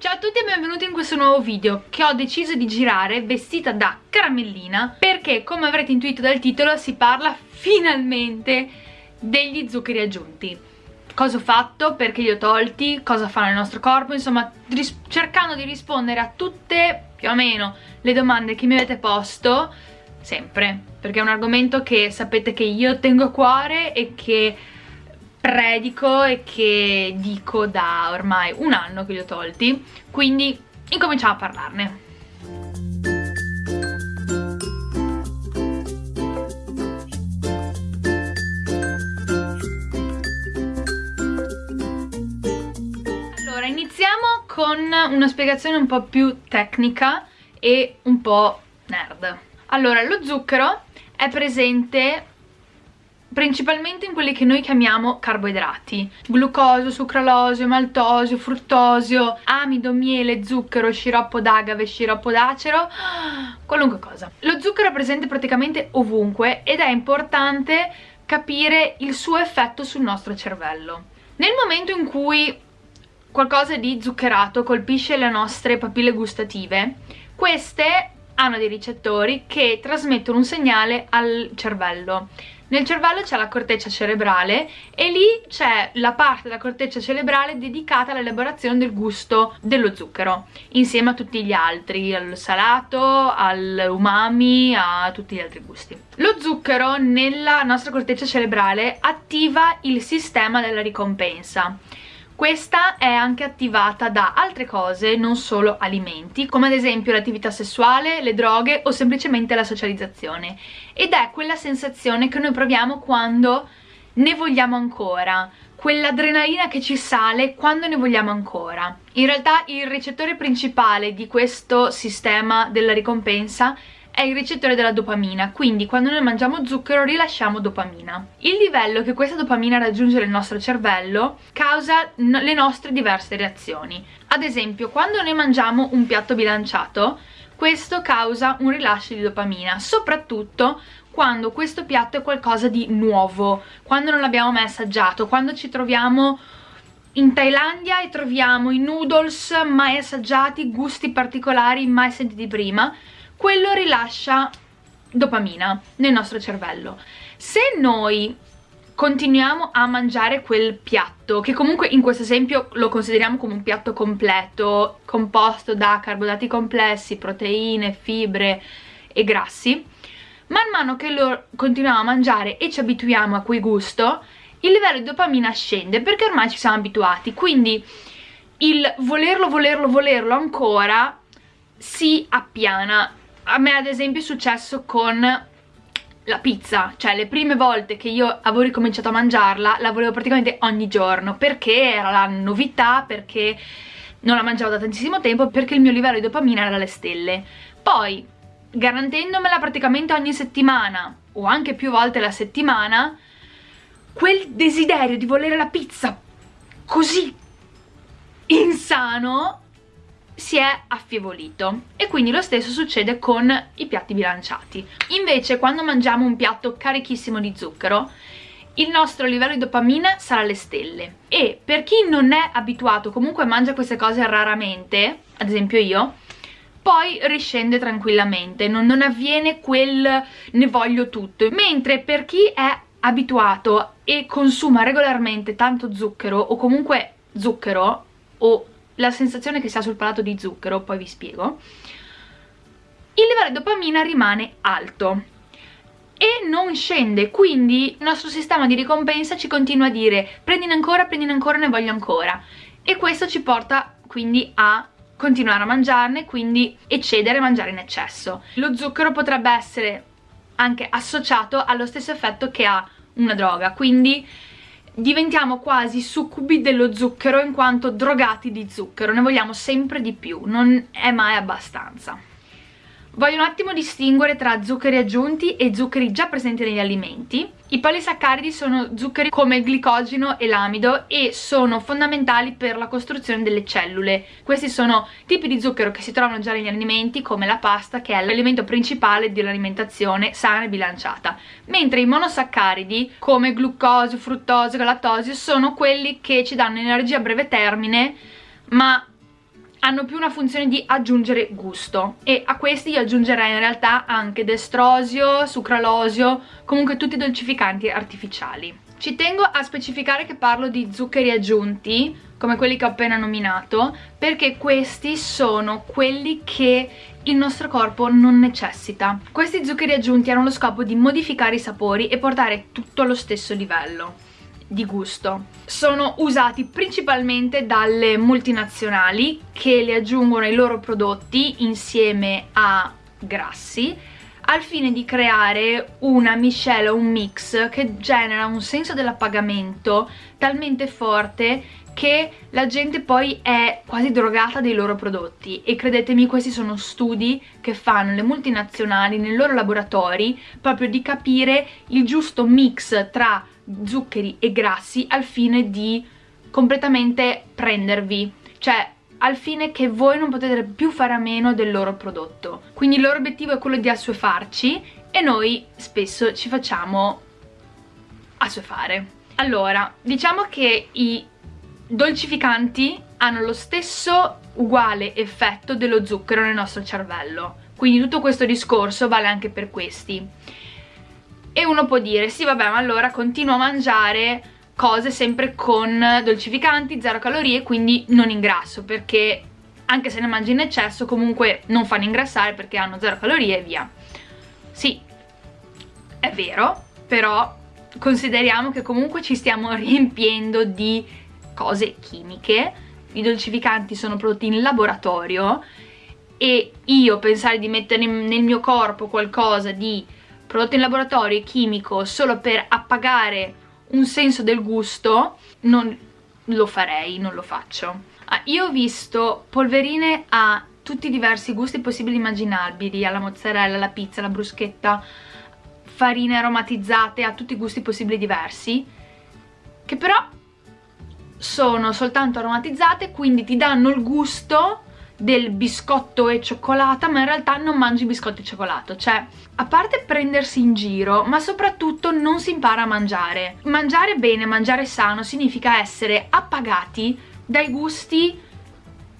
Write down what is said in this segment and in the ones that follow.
Ciao a tutti e benvenuti in questo nuovo video che ho deciso di girare vestita da caramellina perché come avrete intuito dal titolo si parla finalmente degli zuccheri aggiunti. Cosa ho fatto, perché li ho tolti, cosa fanno nel nostro corpo, insomma cercando di rispondere a tutte più o meno le domande che mi avete posto sempre. Perché è un argomento che sapete che io tengo a cuore e che predico e che dico da ormai un anno che li ho tolti. Quindi incominciamo a parlarne. Allora iniziamo con una spiegazione un po' più tecnica e un po' nerd. Allora lo zucchero è presente principalmente in quelli che noi chiamiamo carboidrati. Glucosio, sucralosio, maltosio, fruttosio amido, miele, zucchero, sciroppo d'agave, sciroppo d'acero qualunque cosa. Lo zucchero è presente praticamente ovunque ed è importante capire il suo effetto sul nostro cervello. Nel momento in cui qualcosa di zuccherato colpisce le nostre papille gustative queste hanno dei ricettori che trasmettono un segnale al cervello nel cervello c'è la corteccia cerebrale e lì c'è la parte della corteccia cerebrale dedicata all'elaborazione del gusto dello zucchero, insieme a tutti gli altri, al salato, all'umami, a tutti gli altri gusti. Lo zucchero nella nostra corteccia cerebrale attiva il sistema della ricompensa questa è anche attivata da altre cose, non solo alimenti, come ad esempio l'attività sessuale, le droghe o semplicemente la socializzazione. Ed è quella sensazione che noi proviamo quando ne vogliamo ancora, quell'adrenalina che ci sale quando ne vogliamo ancora. In realtà il ricettore principale di questo sistema della ricompensa è il ricettore della dopamina, quindi quando noi mangiamo zucchero rilasciamo dopamina. Il livello che questa dopamina raggiunge nel nostro cervello causa le nostre diverse reazioni. Ad esempio, quando noi mangiamo un piatto bilanciato, questo causa un rilascio di dopamina, soprattutto quando questo piatto è qualcosa di nuovo, quando non l'abbiamo mai assaggiato, quando ci troviamo in Thailandia e troviamo i noodles mai assaggiati, gusti particolari mai sentiti prima, quello rilascia dopamina nel nostro cervello. Se noi continuiamo a mangiare quel piatto, che comunque in questo esempio lo consideriamo come un piatto completo, composto da carboidrati complessi, proteine, fibre e grassi, man mano che lo continuiamo a mangiare e ci abituiamo a quel gusto, il livello di dopamina scende perché ormai ci siamo abituati, quindi il volerlo, volerlo, volerlo ancora si appiana a me ad esempio è successo con la pizza, cioè le prime volte che io avevo ricominciato a mangiarla la volevo praticamente ogni giorno perché era la novità, perché non la mangiavo da tantissimo tempo, perché il mio livello di dopamina era alle stelle. Poi, garantendomela praticamente ogni settimana o anche più volte alla settimana, quel desiderio di volere la pizza così insano si è affievolito. E quindi lo stesso succede con i piatti bilanciati. Invece quando mangiamo un piatto carichissimo di zucchero il nostro livello di dopamina sarà alle stelle. E per chi non è abituato comunque mangia queste cose raramente ad esempio io poi riscende tranquillamente. Non, non avviene quel ne voglio tutto mentre per chi è abituato e consuma regolarmente tanto zucchero o comunque zucchero o la sensazione che si ha sul palato di zucchero, poi vi spiego, il livello di dopamina rimane alto e non scende, quindi il nostro sistema di ricompensa ci continua a dire prendine ancora, prendine ancora, ne voglio ancora e questo ci porta quindi a continuare a mangiarne, quindi eccedere e mangiare in eccesso. Lo zucchero potrebbe essere anche associato allo stesso effetto che ha una droga, quindi diventiamo quasi succubi dello zucchero in quanto drogati di zucchero, ne vogliamo sempre di più, non è mai abbastanza. Voglio un attimo distinguere tra zuccheri aggiunti e zuccheri già presenti negli alimenti. I polisaccaridi sono zuccheri come il glicogeno e l'amido e sono fondamentali per la costruzione delle cellule. Questi sono tipi di zucchero che si trovano già negli alimenti come la pasta che è l'elemento principale dell'alimentazione sana e bilanciata. Mentre i monosaccaridi come glucosio, fruttosio, lattosio sono quelli che ci danno energia a breve termine ma hanno più una funzione di aggiungere gusto e a questi io aggiungerei in realtà anche destrosio, sucralosio, comunque tutti i dolcificanti artificiali. Ci tengo a specificare che parlo di zuccheri aggiunti, come quelli che ho appena nominato, perché questi sono quelli che il nostro corpo non necessita. Questi zuccheri aggiunti hanno lo scopo di modificare i sapori e portare tutto allo stesso livello di gusto. Sono usati principalmente dalle multinazionali che li aggiungono ai loro prodotti insieme a grassi al fine di creare una miscela, un mix che genera un senso dell'appagamento talmente forte che la gente poi è quasi drogata dei loro prodotti. E credetemi questi sono studi che fanno le multinazionali nei loro laboratori proprio di capire il giusto mix tra zuccheri e grassi al fine di completamente prendervi. Cioè al fine che voi non potete più fare a meno del loro prodotto. Quindi il loro obiettivo è quello di assuefarci e noi spesso ci facciamo assuefare. Allora, diciamo che i dolcificanti hanno lo stesso uguale effetto dello zucchero nel nostro cervello. Quindi tutto questo discorso vale anche per questi. E uno può dire sì vabbè ma allora continuo a mangiare cose sempre con dolcificanti, zero calorie quindi non ingrasso perché anche se ne mangi in eccesso comunque non fanno ingrassare perché hanno zero calorie e via. Sì, è vero però consideriamo che comunque ci stiamo riempiendo di cose chimiche i dolcificanti sono prodotti in laboratorio e io pensare di mettere nel mio corpo qualcosa di prodotto in laboratorio chimico solo per appagare un senso del gusto non lo farei, non lo faccio. Ah, io ho visto polverine a tutti i diversi gusti possibili e immaginabili alla mozzarella, alla pizza, alla bruschetta farine aromatizzate a tutti i gusti possibili diversi che però sono soltanto aromatizzate quindi ti danno il gusto del biscotto e cioccolata ma in realtà non mangi biscotti e cioccolato. Cioè a parte prendersi in giro ma soprattutto non si impara a mangiare. Mangiare bene, mangiare sano significa essere appagati dai gusti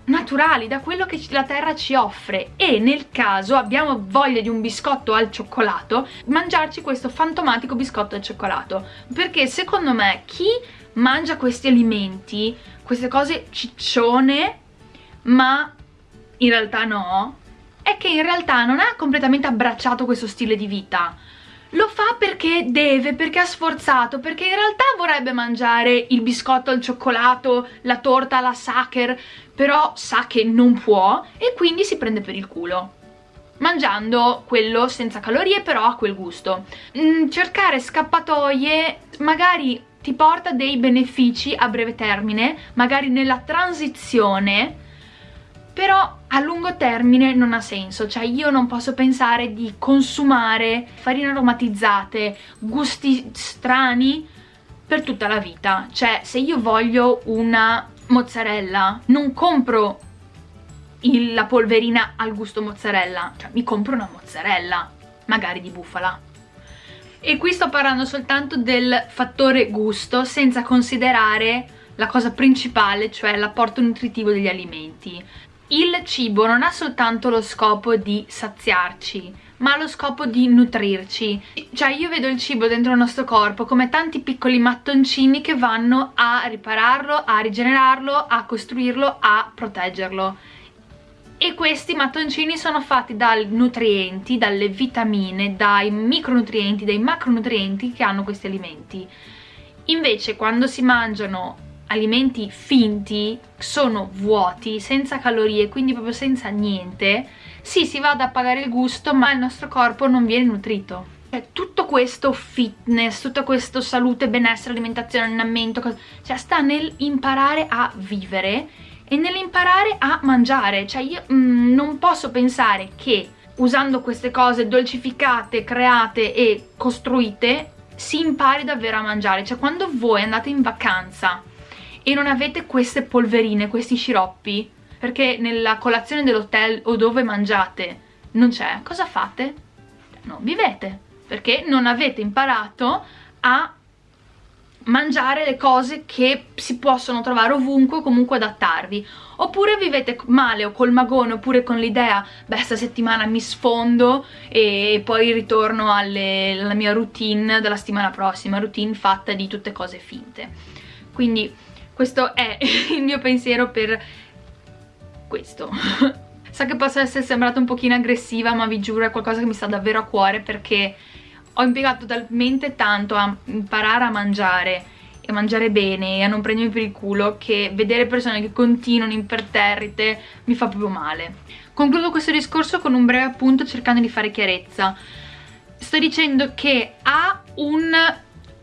naturali, da quello che la terra ci offre. E nel caso abbiamo voglia di un biscotto al cioccolato mangiarci questo fantomatico biscotto al cioccolato. Perché secondo me chi mangia questi alimenti queste cose ciccione ma in realtà no, è che in realtà non ha completamente abbracciato questo stile di vita. Lo fa perché deve, perché ha sforzato, perché in realtà vorrebbe mangiare il biscotto al cioccolato, la torta alla sacher, però sa che non può e quindi si prende per il culo mangiando quello senza calorie però a quel gusto. Mm, cercare scappatoie magari ti porta dei benefici a breve termine, magari nella transizione però a lungo termine non ha senso, cioè io non posso pensare di consumare farine aromatizzate, gusti strani per tutta la vita, cioè se io voglio una mozzarella non compro il, la polverina al gusto mozzarella, cioè mi compro una mozzarella, magari di bufala. E qui sto parlando soltanto del fattore gusto senza considerare la cosa principale, cioè l'apporto nutritivo degli alimenti. Il cibo non ha soltanto lo scopo di saziarci ma ha lo scopo di nutrirci. Cioè io vedo il cibo dentro il nostro corpo come tanti piccoli mattoncini che vanno a ripararlo, a rigenerarlo, a costruirlo, a proteggerlo e questi mattoncini sono fatti dai nutrienti, dalle vitamine, dai micronutrienti, dai macronutrienti che hanno questi alimenti invece quando si mangiano alimenti finti sono vuoti, senza calorie, quindi proprio senza niente, sì si va ad appagare il gusto ma il nostro corpo non viene nutrito. Cioè, tutto questo fitness, tutto questo salute, benessere, alimentazione, allenamento, cioè sta nel imparare a vivere e nell'imparare a mangiare. Cioè io mm, non posso pensare che usando queste cose dolcificate, create e costruite si impari davvero a mangiare. Cioè quando voi andate in vacanza e non avete queste polverine, questi sciroppi, perché nella colazione dell'hotel o dove mangiate non c'è, cosa fate? Non vivete, perché non avete imparato a mangiare le cose che si possono trovare ovunque comunque adattarvi. Oppure vivete male o col magone oppure con l'idea beh sta mi sfondo e poi ritorno alle, alla mia routine della settimana prossima routine fatta di tutte cose finte. Quindi questo è il mio pensiero per questo. So che posso essere sembrata un pochino aggressiva ma vi giuro è qualcosa che mi sta davvero a cuore perché ho impiegato talmente tanto a imparare a mangiare e a mangiare bene e a non prendermi per il culo che vedere persone che continuano imperterrite mi fa proprio male. Concludo questo discorso con un breve appunto cercando di fare chiarezza. Sto dicendo che a un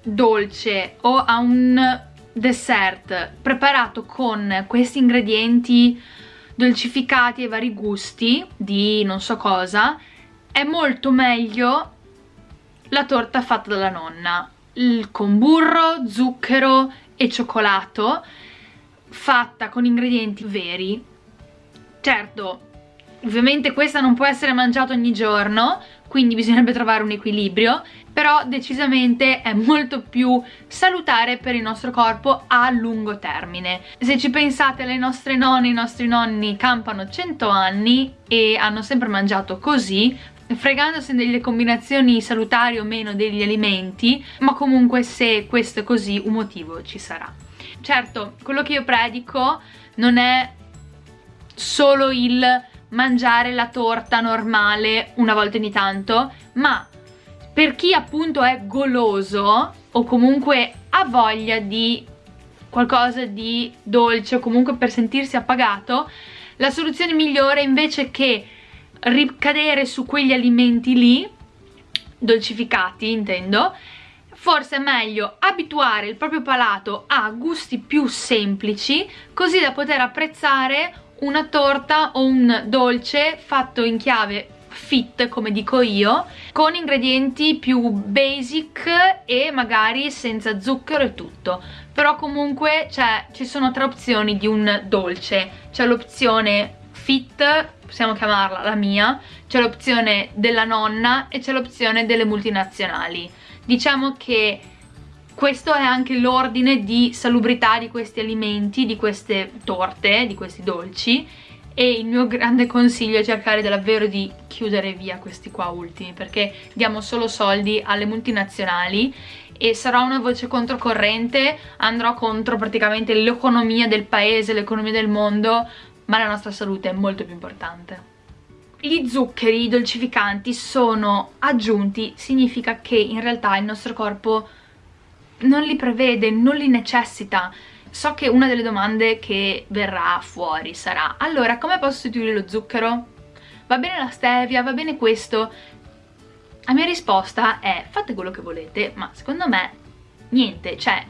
dolce o a un dessert preparato con questi ingredienti dolcificati ai vari gusti di non so cosa è molto meglio la torta fatta dalla nonna. Con burro, zucchero e cioccolato fatta con ingredienti veri. Certo ovviamente questa non può essere mangiata ogni giorno quindi bisognerebbe trovare un equilibrio però decisamente è molto più salutare per il nostro corpo a lungo termine. Se ci pensate le nostre nonne, i nostri nonni campano 100 anni e hanno sempre mangiato così fregandosi delle combinazioni salutari o meno degli alimenti ma comunque se questo è così un motivo ci sarà. Certo quello che io predico non è solo il mangiare la torta normale una volta ogni tanto ma per chi appunto è goloso o comunque ha voglia di qualcosa di dolce o comunque per sentirsi appagato la soluzione migliore invece che ricadere su quegli alimenti lì dolcificati intendo. Forse è meglio abituare il proprio palato a gusti più semplici così da poter apprezzare una torta o un dolce fatto in chiave fit come dico io con ingredienti più basic e magari senza zucchero e tutto. Però comunque cioè, ci sono tre opzioni di un dolce. C'è l'opzione fit possiamo chiamarla la mia, c'è l'opzione della nonna e c'è l'opzione delle multinazionali. Diciamo che questo è anche l'ordine di salubrità di questi alimenti, di queste torte, di questi dolci e il mio grande consiglio è cercare davvero di chiudere via questi qua ultimi perché diamo solo soldi alle multinazionali e sarò una voce controcorrente, andrò contro praticamente l'economia del paese, l'economia del mondo ma la nostra salute è molto più importante. Gli zuccheri, i dolcificanti sono aggiunti, significa che in realtà il nostro corpo non li prevede, non li necessita. So che una delle domande che verrà fuori sarà allora come posso sostituire lo zucchero? Va bene la stevia, va bene questo? La mia risposta è fate quello che volete, ma secondo me niente, cioè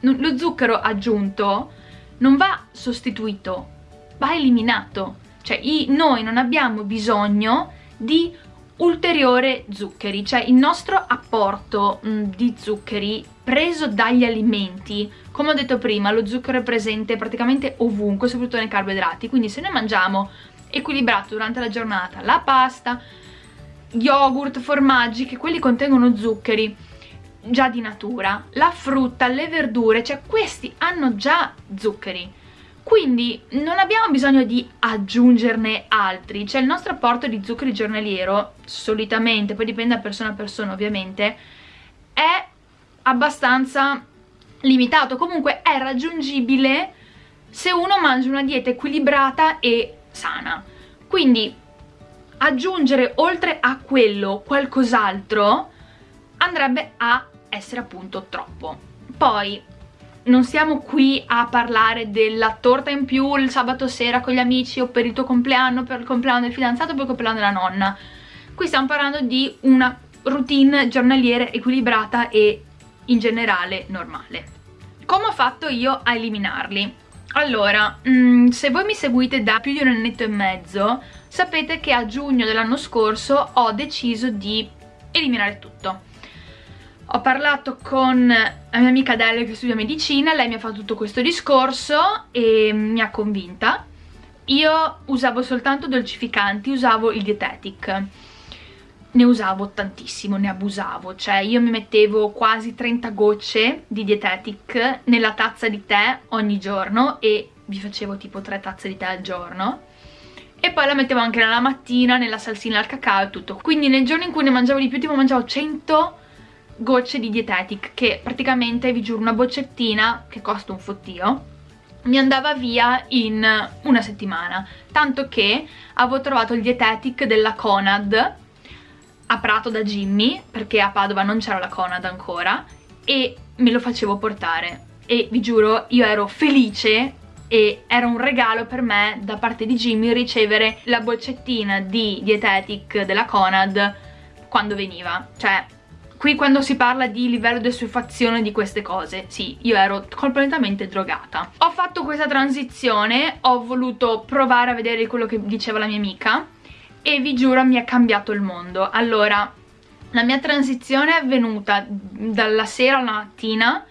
lo zucchero aggiunto non va sostituito, va eliminato. Cioè i, noi non abbiamo bisogno di ulteriore zuccheri. Cioè il nostro apporto mh, di zuccheri preso dagli alimenti. Come ho detto prima lo zucchero è presente praticamente ovunque soprattutto nei carboidrati. Quindi se noi mangiamo equilibrato durante la giornata la pasta yogurt, formaggi che quelli contengono zuccheri già di natura la frutta, le verdure cioè questi hanno già zuccheri quindi non abbiamo bisogno di aggiungerne altri. Cioè il nostro apporto di zuccheri giornaliero solitamente, poi dipende da persona a persona ovviamente è abbastanza limitato. Comunque è raggiungibile se uno mangia una dieta equilibrata e sana. Quindi aggiungere oltre a quello qualcos'altro andrebbe a essere appunto troppo. Poi non siamo qui a parlare della torta in più il sabato sera con gli amici o per il tuo compleanno, per il compleanno del fidanzato o per il compleanno della nonna. Qui stiamo parlando di una routine giornaliera equilibrata e in generale normale. Come ho fatto io a eliminarli? Allora, mm, se voi mi seguite da più di un annetto e mezzo, sapete che a giugno dell'anno scorso ho deciso di eliminare tutto ho parlato con la mia amica Adele che studia medicina, lei mi ha fatto tutto questo discorso e mi ha convinta. Io usavo soltanto dolcificanti, usavo il dietetic. ne usavo tantissimo, ne abusavo, cioè io mi mettevo quasi 30 gocce di Dietetic nella tazza di tè ogni giorno e vi facevo tipo 3 tazze di tè al giorno e poi la mettevo anche nella mattina, nella salsina al cacao e tutto, quindi nel giorno in cui ne mangiavo di più tipo mangiavo 100 gocce di Dietetic che praticamente vi giuro una boccettina che costa un fottio mi andava via in una settimana. Tanto che avevo trovato il Dietetic della Conad a Prato da Jimmy perché a Padova non c'era la Conad ancora e me lo facevo portare. E vi giuro io ero felice e era un regalo per me da parte di Jimmy ricevere la boccettina di Dietetic della Conad quando veniva. Cioè qui quando si parla di livello di assuefazione di queste cose sì, io ero completamente drogata. Ho fatto questa transizione ho voluto provare a vedere quello che diceva la mia amica e vi giuro mi è cambiato il mondo. Allora la mia transizione è avvenuta dalla sera alla mattina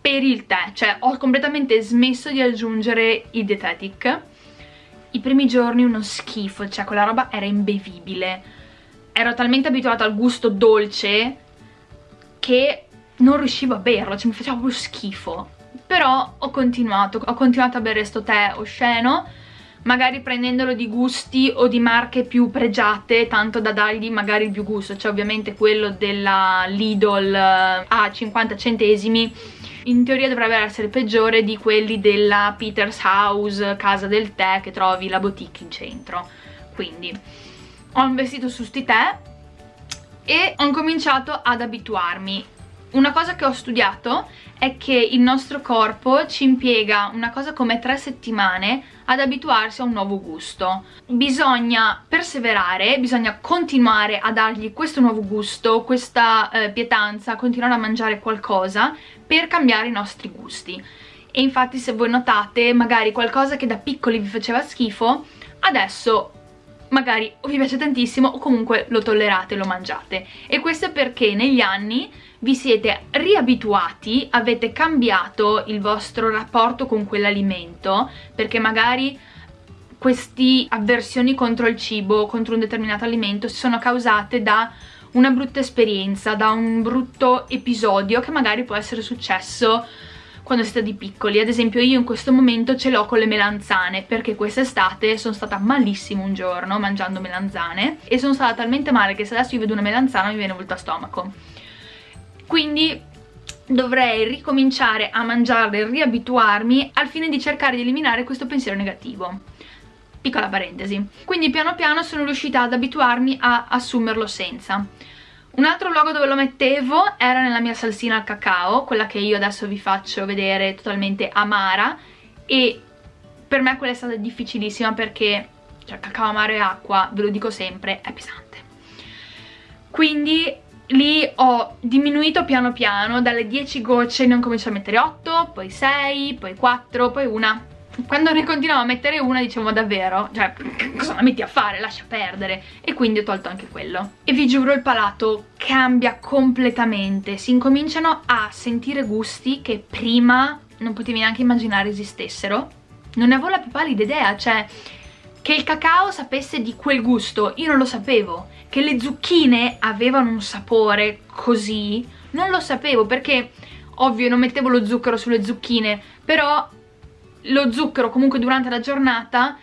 per il tè cioè ho completamente smesso di aggiungere i dietetic i primi giorni uno schifo cioè quella roba era imbevibile. Ero talmente abituata al gusto dolce che non riuscivo a berlo, cioè mi faceva proprio schifo. Però ho continuato, ho continuato a bere sto tè osceno magari prendendolo di gusti o di marche più pregiate tanto da dargli magari più gusto. Cioè ovviamente quello della Lidl eh, a 50 centesimi. In teoria dovrebbe essere peggiore di quelli della Peter's House, casa del tè che trovi la boutique in centro. Quindi ho investito su sti tè e ho cominciato ad abituarmi una cosa che ho studiato è che il nostro corpo ci impiega una cosa come tre settimane ad abituarsi a un nuovo gusto. Bisogna perseverare, bisogna continuare a dargli questo nuovo gusto, questa eh, pietanza, continuare a mangiare qualcosa per cambiare i nostri gusti. E infatti se voi notate, magari qualcosa che da piccoli vi faceva schifo, adesso magari o vi piace tantissimo o comunque lo tollerate, lo mangiate. E questo è perché negli anni vi siete riabituati, avete cambiato il vostro rapporto con quell'alimento, perché magari queste avversioni contro il cibo, contro un determinato alimento, sono causate da una brutta esperienza, da un brutto episodio che magari può essere successo quando siete di piccoli. Ad esempio io in questo momento ce l'ho con le melanzane perché quest'estate sono stata malissimo un giorno mangiando melanzane e sono stata talmente male che se adesso io vedo una melanzana mi viene volta stomaco. Quindi dovrei ricominciare a mangiarle e riabituarmi al fine di cercare di eliminare questo pensiero negativo. Piccola parentesi. Quindi piano piano sono riuscita ad abituarmi a assumerlo senza un altro luogo dove lo mettevo era nella mia salsina al cacao, quella che io adesso vi faccio vedere totalmente amara e per me quella è stata difficilissima perché cioè cacao amaro e acqua, ve lo dico sempre, è pesante. Quindi lì ho diminuito piano piano, dalle 10 gocce ne ho cominciato a mettere 8, poi 6, poi 4, poi una quando ne continuavo a mettere una dicevo davvero, cioè cosa la metti a fare, lascia perdere. E quindi ho tolto anche quello. E vi giuro il palato cambia completamente, si incominciano a sentire gusti che prima non potevi neanche immaginare esistessero. Non ne avevo la più pallida idea, cioè che il cacao sapesse di quel gusto, io non lo sapevo. Che le zucchine avevano un sapore così, non lo sapevo perché ovvio non mettevo lo zucchero sulle zucchine però lo zucchero comunque durante la giornata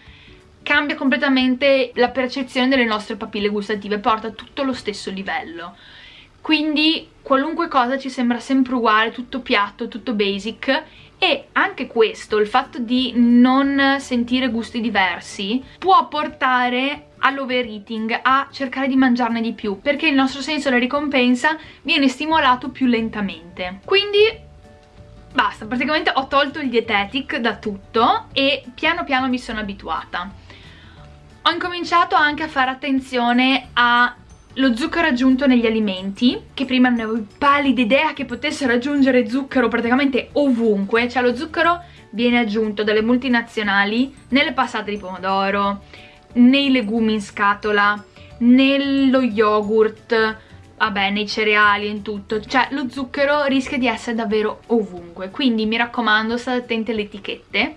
cambia completamente la percezione delle nostre papille gustative, porta tutto lo stesso livello. Quindi qualunque cosa ci sembra sempre uguale, tutto piatto, tutto basic e anche questo, il fatto di non sentire gusti diversi può portare all'overeating, a cercare di mangiarne di più perché il nostro senso della ricompensa viene stimolato più lentamente. Quindi basta, praticamente ho tolto il dietetic da tutto e piano piano mi sono abituata. Ho incominciato anche a fare attenzione allo zucchero aggiunto negli alimenti, che prima non avevo pallida idea che potessero aggiungere zucchero praticamente ovunque, cioè lo zucchero viene aggiunto dalle multinazionali nelle passate di pomodoro, nei legumi in scatola, nello yogurt, vabbè nei cereali e in tutto. Cioè lo zucchero rischia di essere davvero ovunque. Quindi mi raccomando state attenti alle etichette.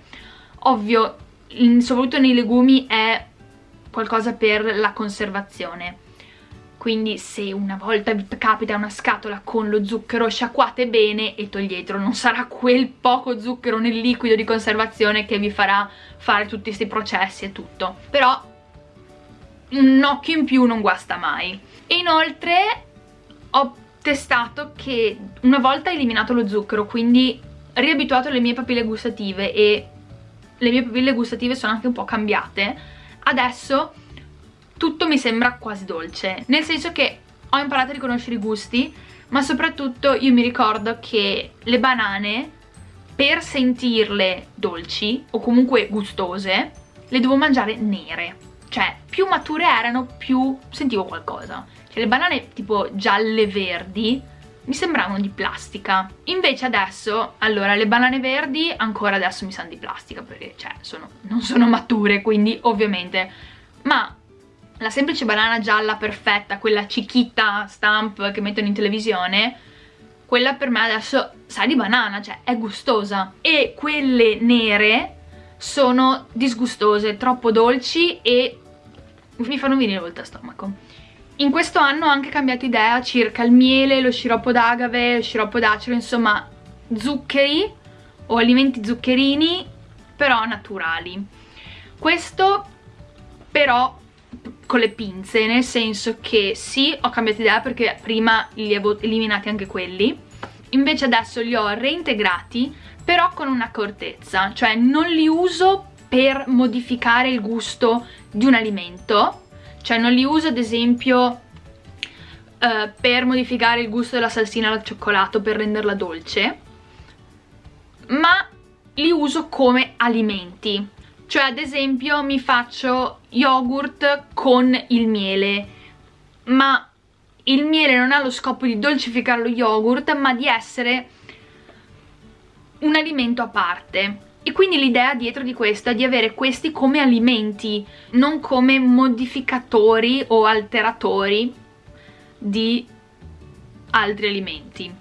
Ovvio soprattutto nei legumi è qualcosa per la conservazione. Quindi se una volta vi capita una scatola con lo zucchero sciacquate bene e toglietelo, non sarà quel poco zucchero nel liquido di conservazione che vi farà fare tutti questi processi e tutto, però un occhio in più non guasta mai. E inoltre ho testato che una volta eliminato lo zucchero, quindi riabituato le mie papille gustative e le mie papille gustative sono anche un po' cambiate, adesso tutto mi sembra quasi dolce, nel senso che ho imparato a riconoscere i gusti, ma soprattutto io mi ricordo che le banane, per sentirle dolci o comunque gustose, le devo mangiare nere. Cioè, più mature erano, più sentivo qualcosa. Cioè, le banane tipo gialle verdi mi sembravano di plastica. Invece adesso, allora, le banane verdi ancora adesso mi sanno di plastica, perché, cioè, sono, non sono mature, quindi ovviamente... Ma la semplice banana gialla perfetta, quella cichita stamp che mettono in televisione, quella per me adesso sa di banana, cioè è gustosa. E quelle nere sono disgustose, troppo dolci e mi fanno venire volta a stomaco. In questo anno ho anche cambiato idea circa il miele, lo sciroppo d'agave, lo sciroppo d'acero, insomma zuccheri o alimenti zuccherini, però naturali. Questo però con le pinze, nel senso che sì, ho cambiato idea perché prima li avevo eliminati anche quelli, invece adesso li ho reintegrati, però con un'accortezza, cioè non li uso per modificare il gusto di un alimento, cioè non li uso ad esempio uh, per modificare il gusto della salsina al cioccolato per renderla dolce, ma li uso come alimenti, cioè ad esempio mi faccio yogurt con il miele ma il miele non ha lo scopo di dolcificare lo yogurt ma di essere un alimento a parte e quindi l'idea dietro di questo è di avere questi come alimenti non come modificatori o alteratori di altri alimenti.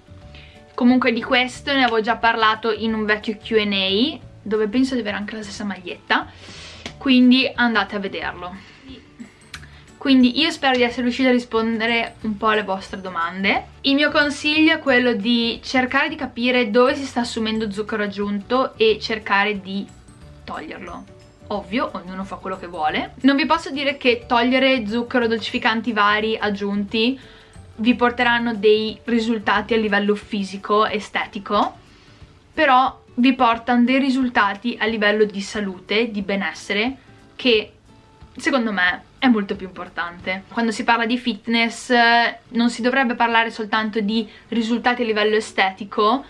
Comunque di questo ne avevo già parlato in un vecchio Q&A dove penso di avere anche la stessa maglietta. Quindi andate a vederlo quindi io spero di essere riuscita a rispondere un po' alle vostre domande. Il mio consiglio è quello di cercare di capire dove si sta assumendo zucchero aggiunto e cercare di toglierlo. Ovvio, ognuno fa quello che vuole. Non vi posso dire che togliere zucchero dolcificanti vari aggiunti vi porteranno dei risultati a livello fisico, estetico però vi portano dei risultati a livello di salute, di benessere, che secondo me è molto più importante. Quando si parla di fitness non si dovrebbe parlare soltanto di risultati a livello estetico,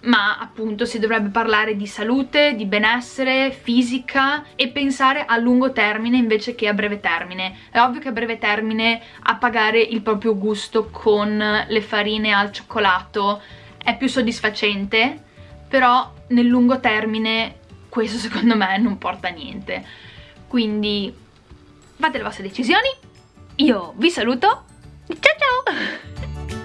ma appunto si dovrebbe parlare di salute, di benessere, fisica e pensare a lungo termine invece che a breve termine. È ovvio che a breve termine appagare il proprio gusto con le farine al cioccolato è più soddisfacente, però nel lungo termine questo secondo me non porta a niente quindi fate le vostre decisioni. Io vi saluto. Ciao ciao